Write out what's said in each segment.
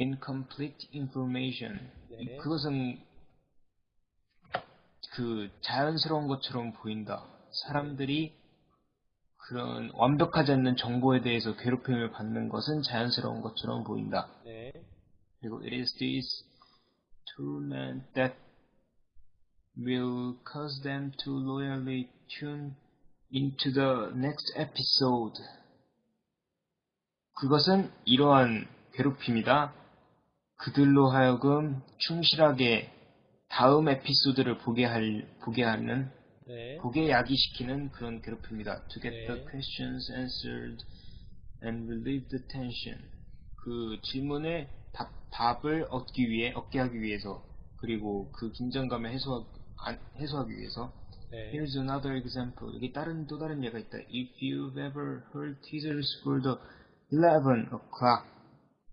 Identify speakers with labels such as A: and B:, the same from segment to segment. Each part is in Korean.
A: incomplete information.
B: 네.
A: 그것은 그 자연스러운 것처럼 보인다. 사람들이 그런 완벽하지 않는 정보에 대해서 괴롭힘을 받는 것은 자연스러운 것처럼 보인다.
B: 네.
A: 그리고 it is this torment that will cause them to loyally tune into the next episode. 그것은 이러한 괴롭힘이다. 그들로 하여금 충실하게 다음 에피소드를 보게 할 보게 하는
B: 네.
A: 보게 야기시키는 그런 괴롭힘이다. To get
B: 네.
A: the questions answered and relieve the tension. 그 질문에 답, 답을 얻기 위해 얻게 하기 위해서 그리고 그 긴장감을 해소하, 안- 해소하기 위해서
B: 네.
A: Here's another example. 여기 다른 또 다른 예가 있다. If you've ever heard teasers for the 11 o'clock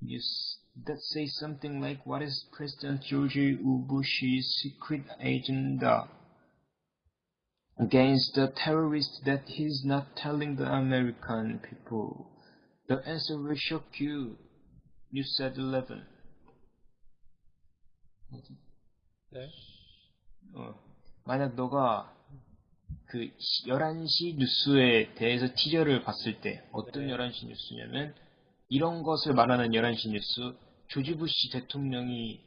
A: news that say something like, "What is President George W. Bush's secret agenda against the terrorists that he's not telling the American people?" The answer will shock you. You said 11.
B: 네.
A: 어, 만약 너가 그 11시 뉴스에 대해서 티저를 봤을 때 어떤
B: 네.
A: 11시 뉴스냐면 이런 것을 말하는 11시 뉴스 조지 부시 대통령이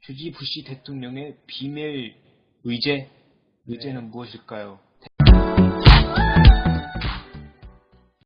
A: 조지 부시 대통령의 비밀 의제 의제는 무엇일까요?